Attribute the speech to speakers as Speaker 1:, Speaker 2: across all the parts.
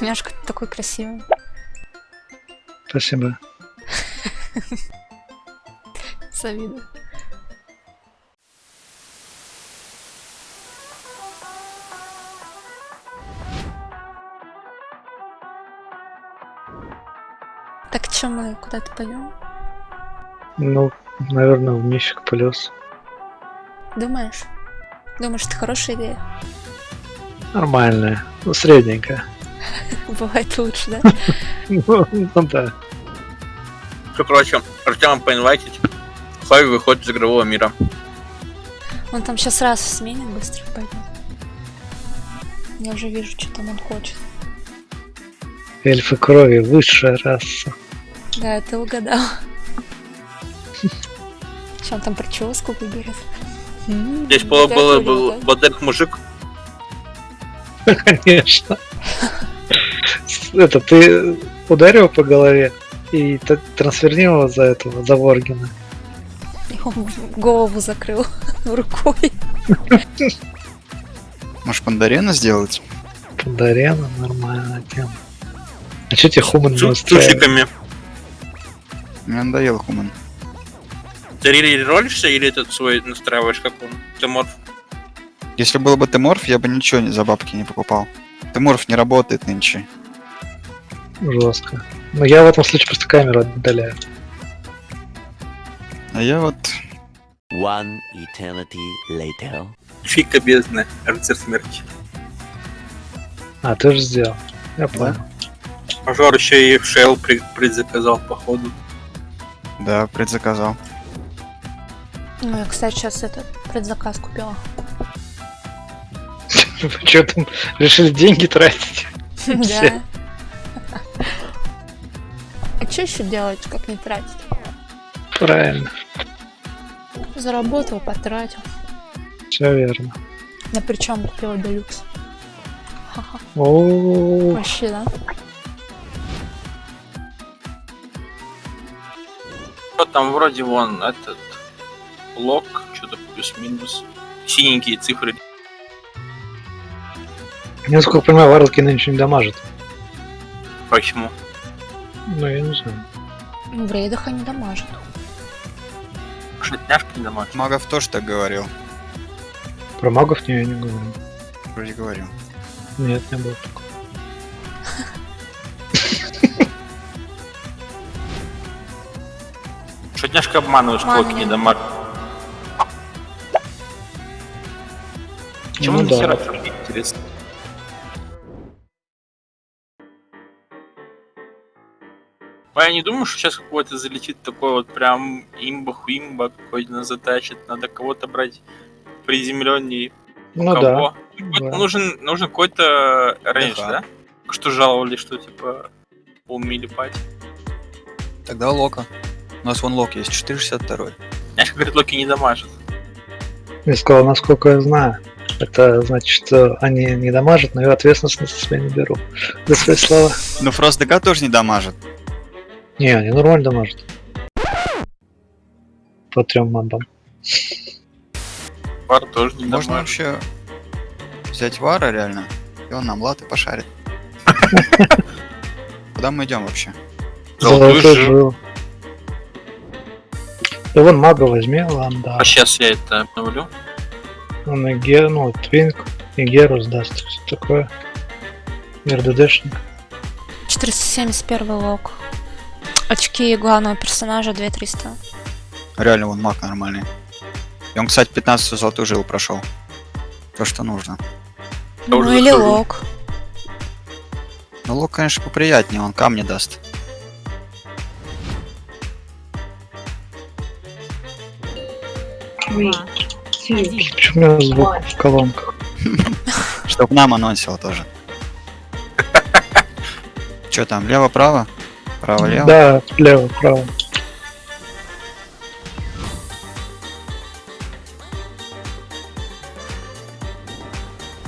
Speaker 1: Няшка, такой красивый.
Speaker 2: Спасибо.
Speaker 1: Завидую. Так что мы куда-то пойдем?
Speaker 2: Ну, наверное, в мифик плюс.
Speaker 1: Думаешь? Думаешь, это хорошая идея?
Speaker 2: Нормальная. Ну, средненькая.
Speaker 1: Бывает лучше, да?
Speaker 2: Ну, ну да.
Speaker 3: Все, короче, Артема поинвайтить. Хай выходит из игрового мира.
Speaker 1: Он там сейчас раз сменит, быстро пойдет. Я уже вижу, что там он хочет.
Speaker 2: Эльфы крови, высшая раса.
Speaker 1: Да, ты угадал. Он там прическу выберет?
Speaker 3: Здесь был
Speaker 1: да.
Speaker 3: Бадек мужик.
Speaker 2: Конечно. Это ты ударил по голове и т- трансфернил за этого, за Воргина.
Speaker 1: Он голову закрыл рукой.
Speaker 4: Может, пандарена сделать?
Speaker 2: Пандарена, нормальная тема. А чё тебе хуман не
Speaker 3: С
Speaker 2: устраивает?
Speaker 4: Мне надоел хуман.
Speaker 3: Ты ролишься или этот свой настраиваешь, как он? Ты морф?
Speaker 4: Если был бы ты морф, я бы ничего за бабки не покупал. Ты морф не работает нынче.
Speaker 2: Жестко. Но я в этом случае просто камеру отдаляю.
Speaker 4: А я вот...
Speaker 5: One eternity later.
Speaker 3: Фика бездна, рыцарь смерти.
Speaker 2: А, ты же сделал. Я понял.
Speaker 3: Мажор еще и в Шел предзаказал, походу.
Speaker 4: Да, предзаказал.
Speaker 1: Ну, я, кстати, сейчас этот предзаказ купила.
Speaker 2: Вы что там, решили деньги тратить?
Speaker 1: Да. А что еще делать, как не тратить?
Speaker 2: Правильно,
Speaker 1: Заработал, потратил.
Speaker 2: все верно.
Speaker 1: Я причем купила делюкс. Вообще, да?
Speaker 3: Что там вроде вон этот лог, что-то плюс-минус. Синенькие цифры.
Speaker 2: я насколько понимаю, варлоки нынче не дамажат.
Speaker 3: Почему?
Speaker 2: Ну, я не знаю.
Speaker 1: В рейдах они дамажат.
Speaker 3: Шатняшка не дома.
Speaker 4: Магов тоже так говорил.
Speaker 2: Про магов не, я не говорю.
Speaker 4: Вроде говорил.
Speaker 2: Нет, не было такого.
Speaker 3: Шатняшка обманываешь, клоки
Speaker 1: не
Speaker 3: дома. Почему
Speaker 2: Ну да.
Speaker 3: хера интересно? А я не думаю, что сейчас какой-то залетит такой вот прям имба-хуимба какой-то затащит. Надо кого-то брать приземленней.
Speaker 2: Ну да.
Speaker 3: Кого? Какой-то
Speaker 2: да.
Speaker 3: Нужен, нужен какой-то рейндж, да? Что жаловали, что типа умели пать.
Speaker 4: Тогда Лока. У нас вон Лок есть, 462.
Speaker 3: Знаешь, как говорит, Локи не дамажит.
Speaker 2: Я сказал, насколько я знаю. Это значит, что они не дамажат, но я ответственность на себя не беру. За свои слова.
Speaker 4: Но Фрост ДК тоже не дамажит.
Speaker 2: Не, они нормально дамажат. По трем мобам.
Speaker 3: Пар тоже не
Speaker 4: Можно
Speaker 3: дамажит.
Speaker 4: вообще взять Вара реально, и он нам латы пошарит. Куда мы идем вообще?
Speaker 2: Золотой жил. Да вон мага возьми, ладно,
Speaker 3: А сейчас я это обновлю.
Speaker 2: Он и Ге, ну, Твинк, и Геру сдаст, все такое. РДДшник.
Speaker 1: 471 лог. Очки главного персонажа 2300.
Speaker 4: Реально, вон маг нормальный. И он, кстати, 15 золотую жилу прошел. То, что нужно.
Speaker 3: Я
Speaker 1: Ну или
Speaker 3: захожу.
Speaker 1: лог.
Speaker 4: Но лук, конечно, поприятнее, он камни даст.
Speaker 2: Почему у меня звук в колонках?
Speaker 4: Чтоб нам анонсил тоже. Че там, лево-право? Право-лево?
Speaker 2: Да, лево, право.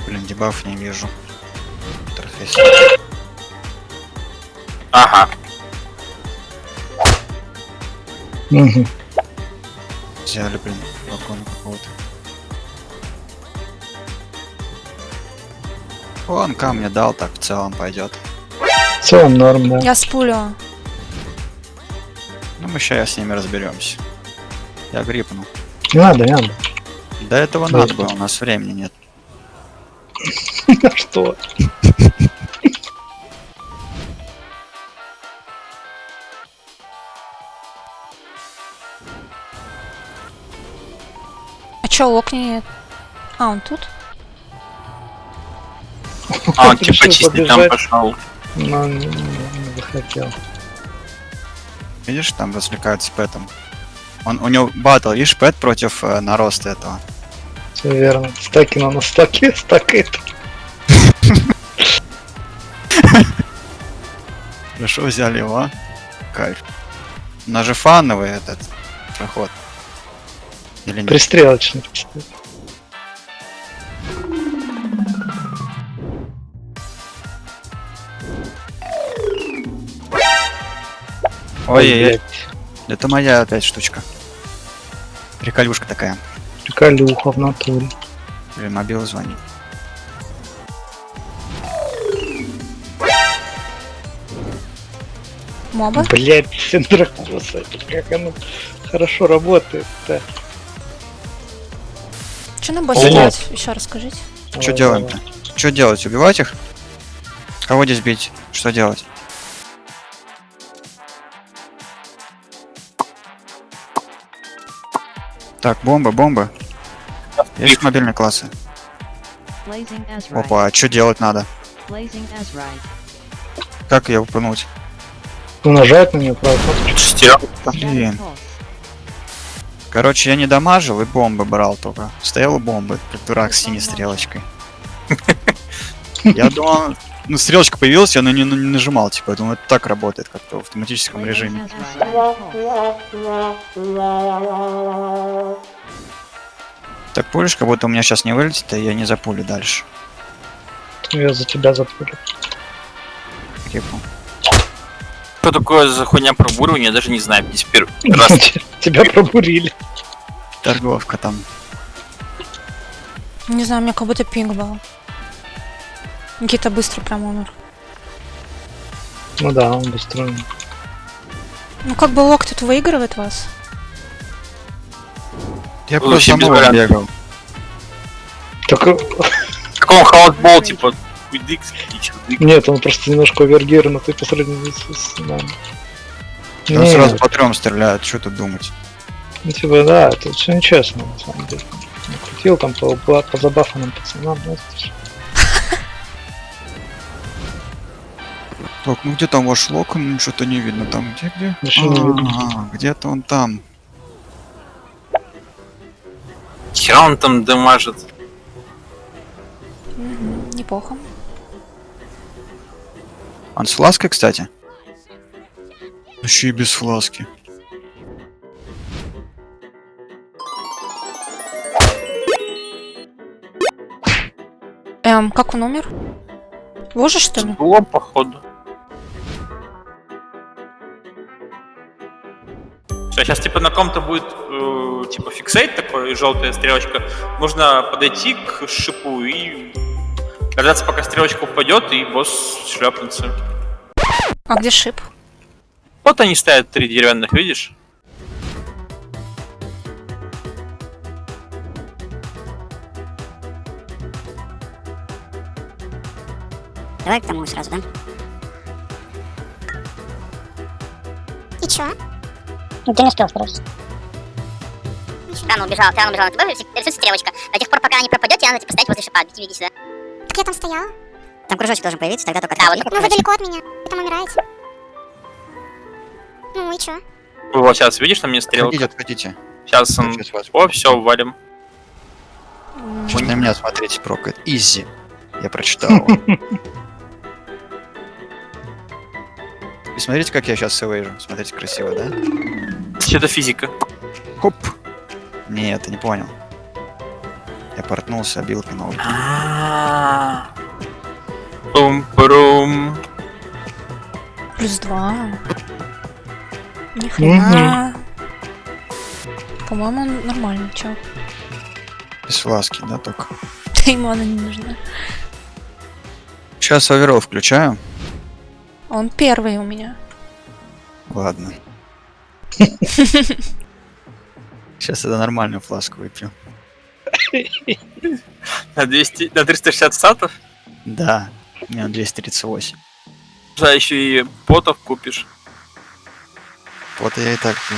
Speaker 4: Блин, дебаф не вижу. Интерфейс.
Speaker 3: Ага.
Speaker 2: Мгм.
Speaker 4: Взяли, блин, вагона какого-то. Он камня дал, так в целом пойдет.
Speaker 2: целом норм, да.
Speaker 1: Я сплю.
Speaker 4: Ну, мы сейчас с ними разберемся. Я грипну.
Speaker 2: Не надо, не надо.
Speaker 4: До этого
Speaker 2: Да.
Speaker 4: надо было, у нас времени нет.
Speaker 2: Что?
Speaker 1: А чё, лок не... А, он тут?
Speaker 3: А, он типа чистить там пошел.
Speaker 2: Но не, не захотел.
Speaker 4: Видишь, там развлекаются пэтом. Он, у него батл, видишь, пэт против э, нароста этого.
Speaker 2: Все верно. Стаки на стаки, стакает.
Speaker 4: Хорошо взяли его. а? Кайф. У нас же фановый этот проход. Или нет?
Speaker 2: Пристрелочный.
Speaker 4: Ой-ой-ой,
Speaker 2: блядь.
Speaker 4: это моя опять штучка. Приколюшка такая.
Speaker 2: Приколюха в натуре.
Speaker 4: Блин, мобил звонит.
Speaker 1: Моба?
Speaker 2: Блять, синдракоса. Как оно хорошо работает-то.
Speaker 1: Что на боссе
Speaker 2: О.
Speaker 1: делать? Еще расскажите.
Speaker 4: Что
Speaker 2: Ой,
Speaker 4: делаем-то? Что делать? Убивать их? Кого здесь бить? Что делать? Так, бомба, бомба. Есть мобильные классы? Опа, а что делать надо? Как ее упнуть?
Speaker 2: Ну, нажать на нее.
Speaker 3: Шестерок.
Speaker 4: Блин. Короче, я не дамажил и бомбы брал только. Стоял у бомбы, как дурак с синей стрелочкой. Я думал, ну стрелочка появилась, я на нее не нажимал, типа, я думаю, это так работает, как-то в автоматическом режиме. Так пулишь, как будто у меня сейчас не вылетит, и я не запулю дальше.
Speaker 2: Я за тебя запулю.
Speaker 4: Кипу.
Speaker 3: Что такое за хуйня пробуривания, я даже не знаю. Здесь первый раз.
Speaker 2: Тебя пробурили.
Speaker 4: Торговка там.
Speaker 1: Не знаю, у меня как будто пинг был. Никита быстро прям умер.
Speaker 2: Ну да, он быстро.
Speaker 1: Ну как бы лок тут выигрывает вас.
Speaker 4: Я
Speaker 3: Вообще
Speaker 4: просто
Speaker 3: без
Speaker 4: бегал.
Speaker 2: Только
Speaker 3: Как он хаутбол, типа,
Speaker 2: нет, он просто немножко овергированный по сравнению с, с нами.
Speaker 4: Он
Speaker 2: Не,
Speaker 4: сразу по трем стреляет, что тут думать.
Speaker 2: ну, типа, да, это все нечестно, на самом деле. Накрутил там по, по, по забафанным пацанам, ну, это ж-
Speaker 4: Так, ну где там ваш лок? М, Что-то не видно. Там где, где? А, где-то он там.
Speaker 3: Хера он там дамажит.
Speaker 1: Неплохо.
Speaker 4: Он с флаской, кстати? Еще и без фласки.
Speaker 1: Эм, как он умер? Ложе, что ли?
Speaker 3: Было, походу. Все, сейчас типа на ком-то будет э, типа fixate такой, желтая стрелочка. Нужно подойти к шипу и дождаться, пока стрелочка упадет, и босс шлепнется.
Speaker 1: А где шип?
Speaker 3: Вот они стоят три деревянных, видишь?
Speaker 6: Давай к тому сразу, да? И чё? Ну, ты не успел сбросить. Рано убежал, ты рано убежал. Тебе рисуется стрелочка. До тех пор, пока не пропадет, надо типа стоять возле шипа. Идите, видите, да?
Speaker 7: Так я там стояла.
Speaker 6: Там кружочек должен появиться, тогда только Да, вот
Speaker 7: Ну вы далеко от меня. Вы там умираете. Ну и чё?
Speaker 3: Вот сейчас, видишь, там мне стрелка?
Speaker 4: Отходите, отходите.
Speaker 3: Сейчас он... О, все, валим.
Speaker 1: М,
Speaker 4: Сейчас на меня смотрите, прокает. Изи. Я прочитал. И смотрите, как я сейчас сэвейжу. Смотрите, красиво, да?
Speaker 3: Что-то физика.
Speaker 4: Хоп. Нет, ты не понял. Я портнулся, обилка новый.
Speaker 3: Пум-пурум.
Speaker 1: Плюс два. Ни хрена. По-моему, он нормальный, чё.
Speaker 4: Без фласки, да, только.
Speaker 1: Да ему она не нужна.
Speaker 4: Сейчас оверол включаю.
Speaker 1: Он первый у меня.
Speaker 4: Ладно. Сейчас я нормальную фласку выпью.
Speaker 3: На 200, на 360 сатов.
Speaker 4: Да, у меня 238.
Speaker 3: Да, еще и потов купишь.
Speaker 4: Вот я и так пью.